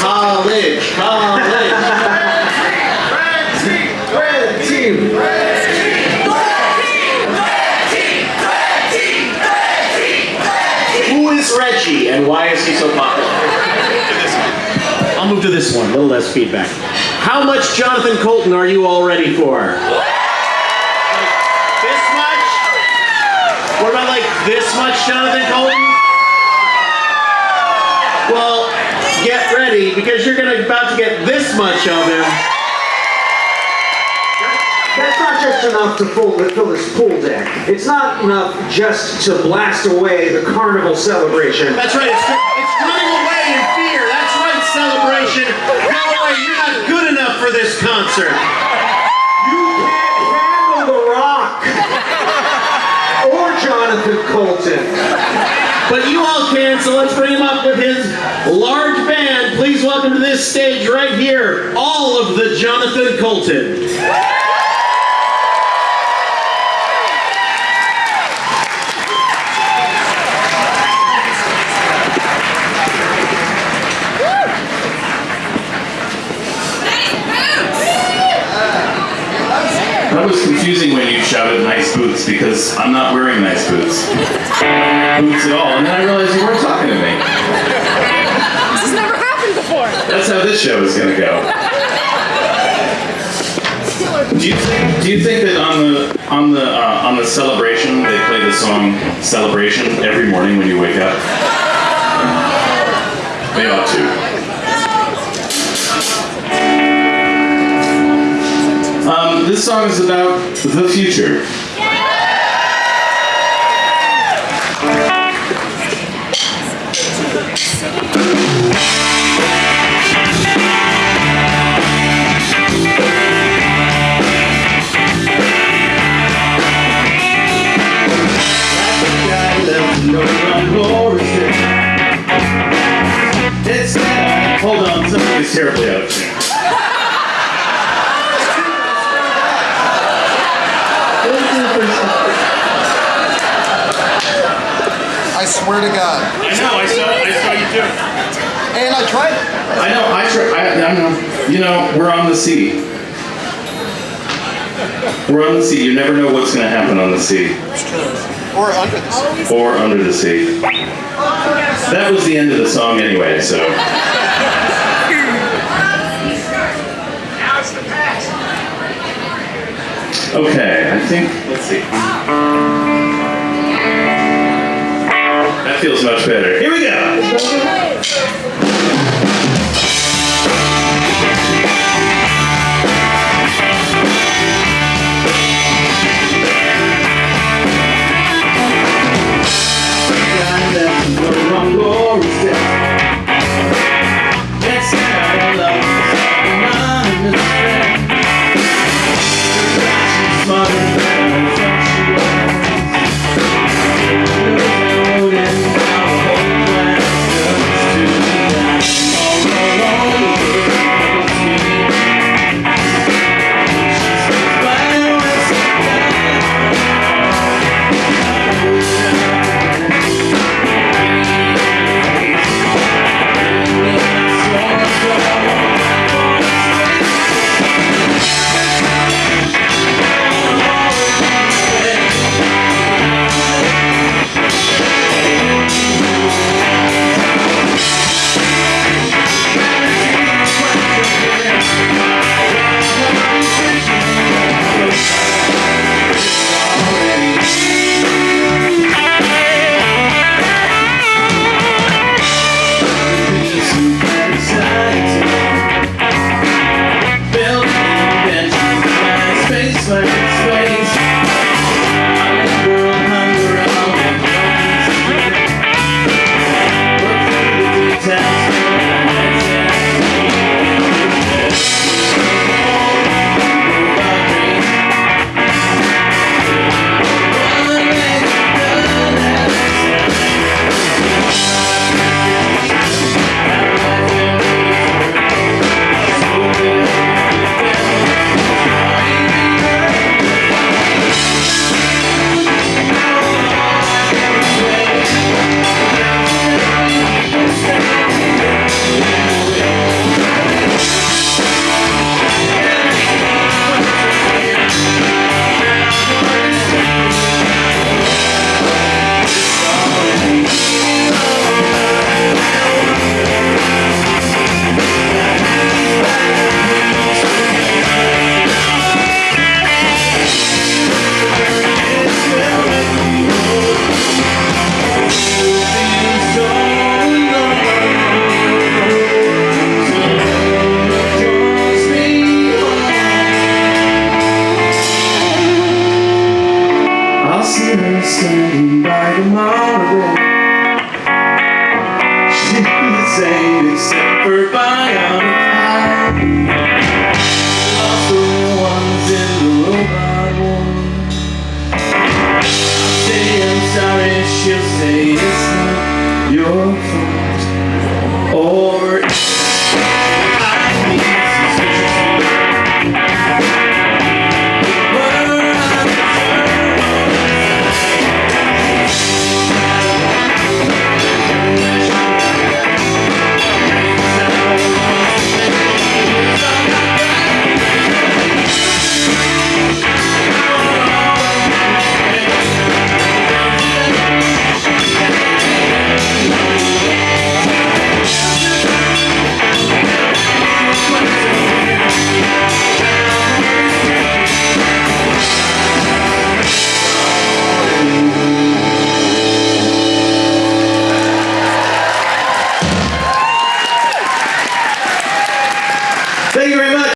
College, college. Red team. Who is Reggie and why is he so popular? I'll move to this one, a little less feedback. How much Jonathan Coulton are you all ready for? Like this much? What about like this much Jonathan Coulton? Well, get ready because you're gonna about to get this much of him. That's not just enough to fill, to fill this pool deck. It's not enough just to blast away the carnival celebration. That's right, it's, it's running away in fear. That's right, celebration. Go away, you're not good enough for this concert. You can't handle The Rock or Jonathan Coulton. But you all can, so let's this stage right here, all of the Jonathan Coulton. That was confusing when you shouted nice boots because I'm not wearing nice boots. Boots at all. And then I realized you weren't talking to me. This has never happened before. That's how this show is gonna go. Do you think, do you think that on the on the uh, on the celebration they play the song "Celebration" every morning when you wake up? They ought to. Um, this song is about the future. Terribly out of tune. I swear to God. I know, I saw, I saw you do it. And I tried. I know, I tried. I, I know. You know, we're on the sea. We're on the sea. You never know what's going to happen on the sea Or under the sea. or under the sea. That was the end of the song anyway, so. Okay, I think, let's see. That feels much better. Here we go! Glory, see.